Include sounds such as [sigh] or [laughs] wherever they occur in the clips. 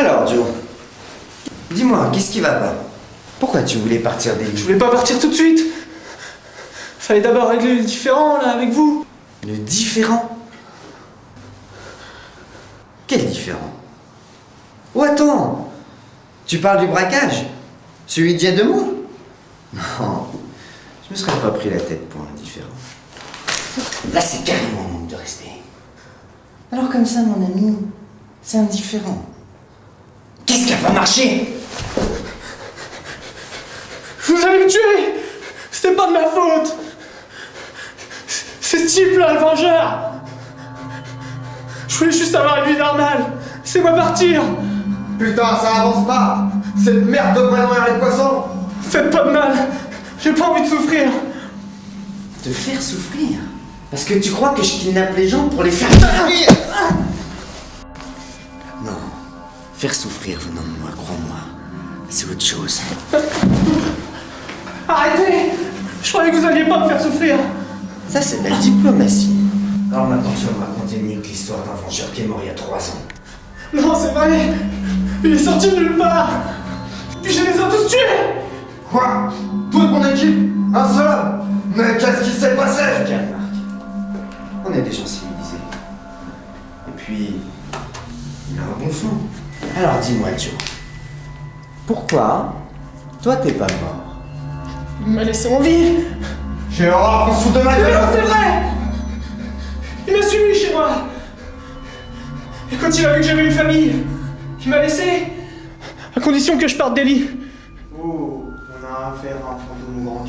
Alors, Joe, dis-moi, qu'est-ce qui va pas? Pourquoi tu voulais partir des Je voulais pas partir tout de suite. Fallait d'abord régler le différent là avec vous. Le différent? Quel différent? Oh attends Tu parles du braquage? Celui d'il y a deux mois Non, je me serais pas pris la tête pour un différent. Là, c'est carrément un manque de respect. Alors comme ça, mon ami, c'est indifférent. Qu'est-ce qui a pas marché Vous allez me tuer C'était pas de ma faute. C'est ce type-là, le vengeur. Je voulais juste avoir une vie normale. C'est-moi partir. Putain, ça avance pas. Cette merde de et les poissons Faites pas de mal. J'ai pas envie de souffrir. Te faire souffrir. Parce que tu crois que je kidnappe les gens pour les faire souffrir. Non. Faire souffrir venant de moi, crois-moi. C'est autre chose. [laughs] Arrêtez Je croyais que vous alliez pas me faire souffrir Ça, c'est de la diplomatie. Alors maintenant, tu vas me raconter mieux que l'histoire d'un vengeur qui est mort il y a trois ans. Non, c'est vrai Il est sorti de nulle part Puis je les ai tous tués Quoi? Toute mon équipe? Un seul? Homme Mais qu'est-ce qui s'est passé? Regarde, Marc. On est des gens civilisés. Et puis, il a un bon fond. Alors dis-moi, Joe. Pourquoi toi t'es pas mort? Il m'a laissé en vie. J'ai horreur qu'on se fout de ma Mais gueule. Non, c'est vrai. Il m'a suivi chez moi. Et quand il a vu que j'avais une famille, il m'a laissé. À condition que je parte des lits. Oh, on a affaire à un fantôme grand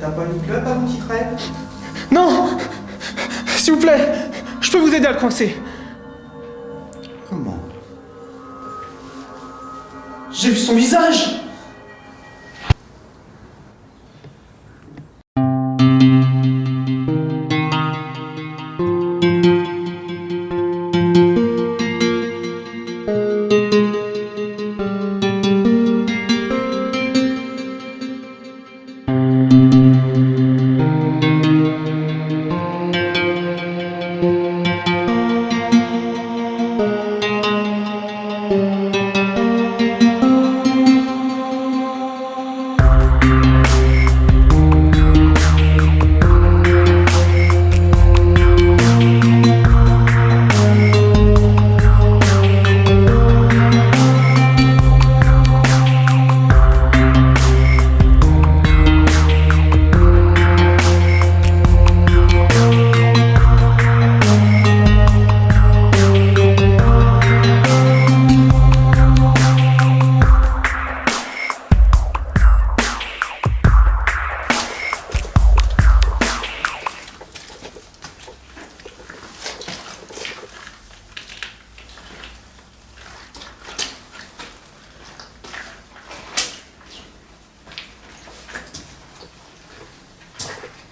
T'as pas une club avant qu'il traîne Non. S'il vous plaît, je peux vous aider à le coincer. J'ai vu son visage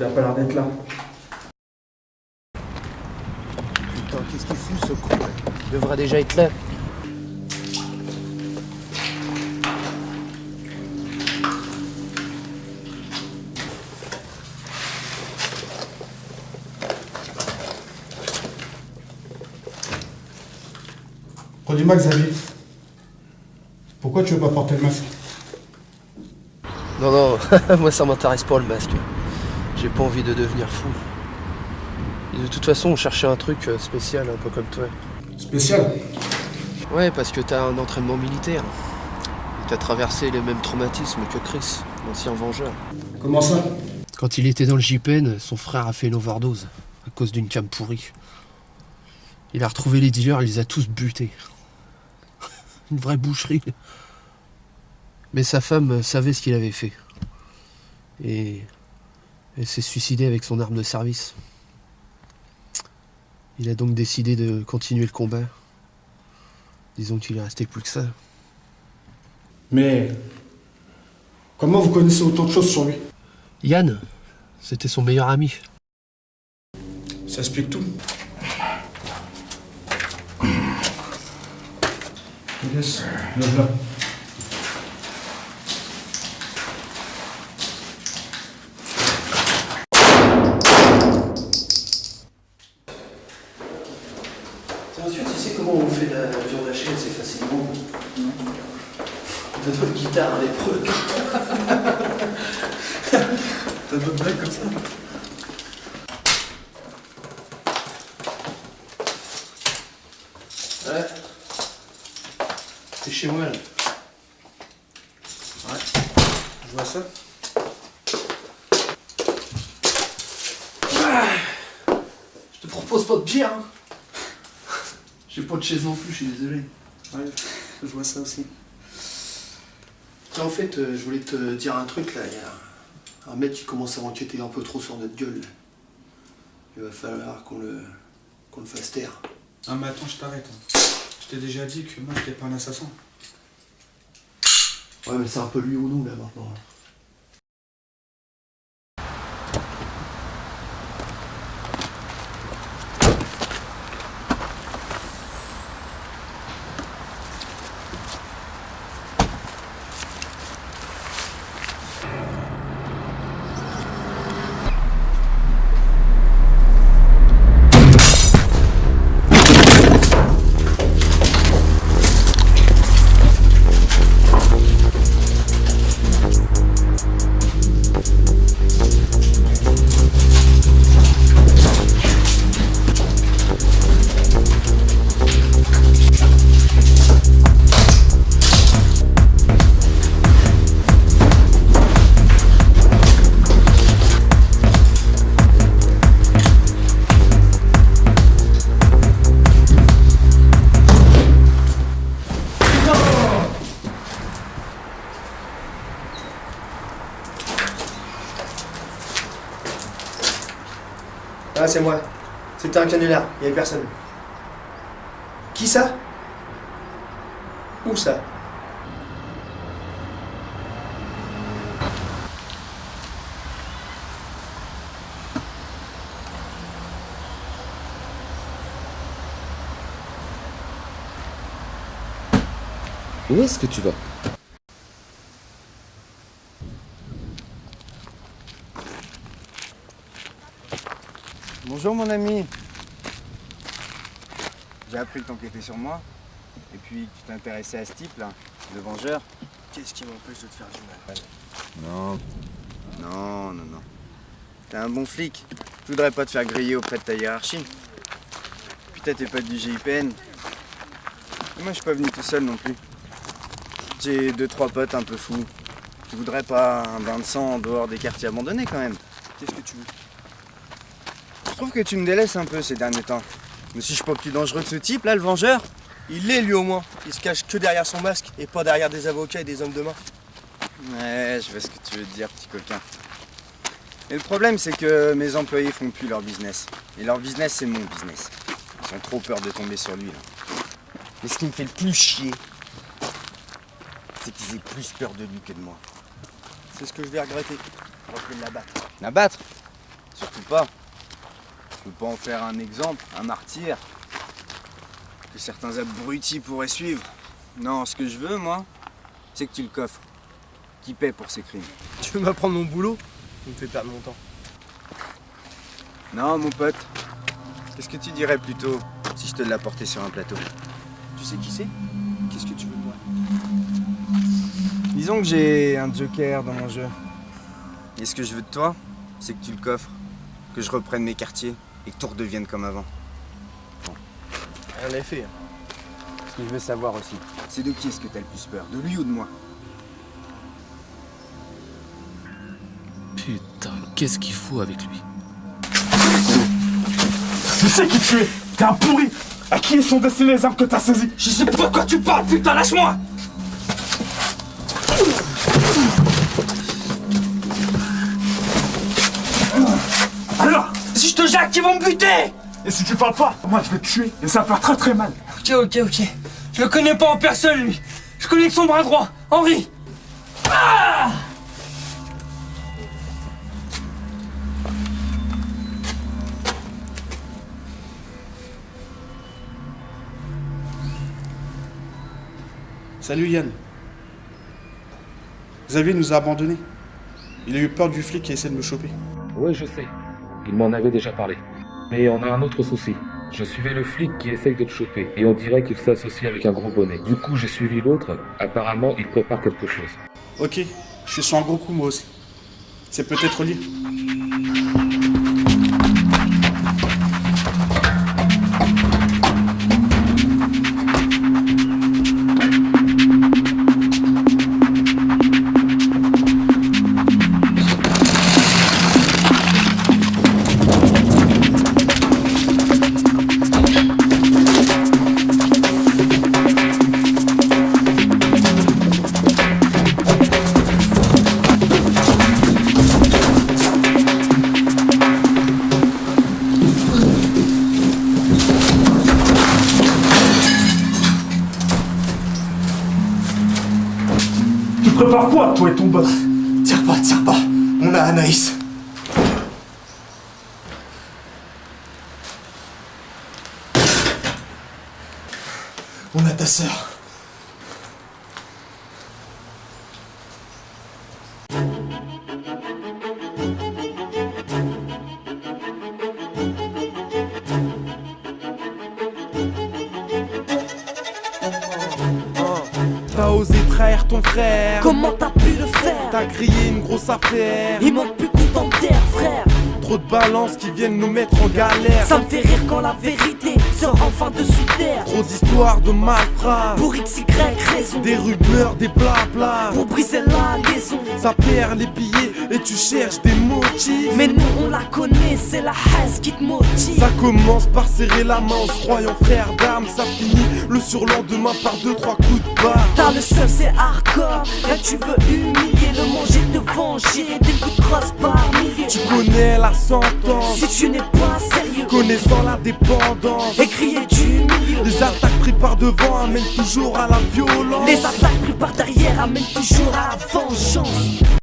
Il a pas l'air d'être là. Putain, qu'est-ce qu'il fout ce con Il devrait déjà être là. Redis-moi, Xavier. Pourquoi tu veux pas porter le masque? Non, non, [laughs] moi ça m'intéresse pas le masque. J'ai pas envie de devenir fou. Et de toute façon, on cherchait un truc euh, spécial, un peu comme toi. Spécial Ouais, parce que t'as un entraînement militaire. T'as traversé les mêmes traumatismes que Chris, l'ancien vengeur. Comment ça? Quand il était dans le JPN, son frère a fait une overdose à cause d'une cam pourrie. Il a retrouvé les dealers, il les a tous butés. [laughs] une vraie boucherie. Mais sa femme savait ce qu'il avait fait. Et elle s'est suicidée avec son arme de service. Il a donc décidé de continuer le combat. Disons qu'il est resté plus que ça. Mais. Comment vous connaissez autant de choses sur lui? Yann, c'était son meilleur ami. Ça explique tout. Yes, lève-la. Bien sûr, tu sais comment on on fait la viande hachée assez facilement. De notre guitare à l'épreuve. T'as d'autres blagues comme ça Ouais. Chez moi là. Ouais. Je vois ça. Ah. Je te propose pas de bière. Hein. J'ai pas de chaise non plus, je suis désolé. Ouais, je vois ça aussi. En fait, euh, je voulais te dire un truc là. Il y a un mec qui commence à enquêter un peu trop sur notre gueule. Il va falloir qu'on le, qu'on le fasse taire. Ah mais attends, je t'arrête. hein. T'ai déjà dit que moi j'étais pas un assassin. Ouais, mais c'est un peu lui ou nous là maintenant. C'est moi. C'était un canular, il n'y avait personne. Qui ça? Où ça? Où est-ce que tu vas? Bonjour mon ami. J'ai appris que t'enquêtais sur moi. Et puis que tu t'intéressais à ce type là, le vengeur. Qu'est-ce qui m'empêche de te faire du mal? Non. Non, non, non. T'es un bon flic. Je voudrais pas te faire griller auprès de ta hiérarchie. Putain, t'es pas du GIPN. Et moi, je suis pas venu tout seul non plus. J'ai deux, trois potes un peu fous. Tu voudrais pas un bain de sang en dehors des quartiers abandonnés quand même Qu'est-ce que tu veux? Trouve que tu me délaisses un peu ces derniers temps. Mais si je suis pas plus dangereux que ce type là, le vengeur Il l'est lui au moins. Il se cache que derrière son masque et pas derrière des avocats et des hommes de main. Ouais, je vois ce que tu veux dire, petit coquin. Et le problème, c'est que mes employés font plus leur business. Et leur business, c'est mon business. Ils ont trop peur de tomber sur lui, là. Mais ce qui me fait le plus chier, c'est qu'ils aient plus peur de lui que de moi. C'est ce que je vais regretter. On va l'abattre. L'abattre? Surtout pas. Pas en faire un exemple, un martyr, que certains abrutis pourraient suivre. Non, ce que je veux, moi, c'est que tu le coffres. Qui paie pour ses crimes. Tu veux m'apprendre mon boulot? Tu me fais perdre mon temps. Non, mon pote. Qu'est-ce que tu dirais plutôt si je te l'apportais sur un plateau? Tu sais qui c'est? Qu'est-ce que tu veux de moi? Disons que j'ai un joker dans mon jeu. Et ce que je veux de toi, c'est que tu le coffres, que je reprenne mes quartiers et que tout redevienne comme avant. Rien n'est fait. Ce que je veux savoir aussi, c'est de qui est-ce que t'as le plus peur? De lui ou de moi? Putain, qu'est-ce qu'il faut avec lui? Tu sais qui tu es? T'es un pourri! À qui sont destinées les armes que t'as saisies? Je sais pas de quoi tu parles, putain, lâche-moi Ils vont me buter Et si tu parles pas, moi je vais te tuer et ça va faire très très mal. Ok, ok, ok. Je le connais pas en personne, lui. Je connais que son bras droit, Henri. Salut Yann. Xavier nous a abandonnés. Il a eu peur du flic qui essaie de me choper. Oui, je sais. Il m'en avait déjà parlé. Mais on a un autre souci. Je suivais le flic qui essaye de te choper, et on dirait qu'il s'associe avec un gros bonnet. Du coup, j'ai suivi l'autre. Apparemment, il prépare quelque chose. Ok, je suis sur un gros coup moi aussi. C'est peut-être lié. Quoi, toi et ton boss Tire pas, tire pas. On a Anaïs. On a ta sœur. Une grosse affaire. Il manque plus qu'on t'enterre, frère. Trop de balances qui viennent nous mettre en galère. Ça me fait rire quand la vérité sort enfin de sous terre. Trop d'histoires de malfrats. Pour XY raison. Des rumeurs, des blabla. Pour briser la liaison. Ça perd les billets et tu cherches des motifs. Mais nous on la connaît, c'est la haine qui te motive. Ça commence par serrer la main en se croyant frère d'armes. Ça finit le surlendemain par deux, trois coups de barre. T'as le seul, c'est hardcore. Là tu veux humilier le manger, te venger. Des coups de crosse par milliers. Tu connais la sentence. Si tu n'es pas sérieux, Connaissant la dépendance. et crier. Les attaques prises par devant amènent toujours à la violence. Les attaques prises par derrière amènent toujours à la vengeance.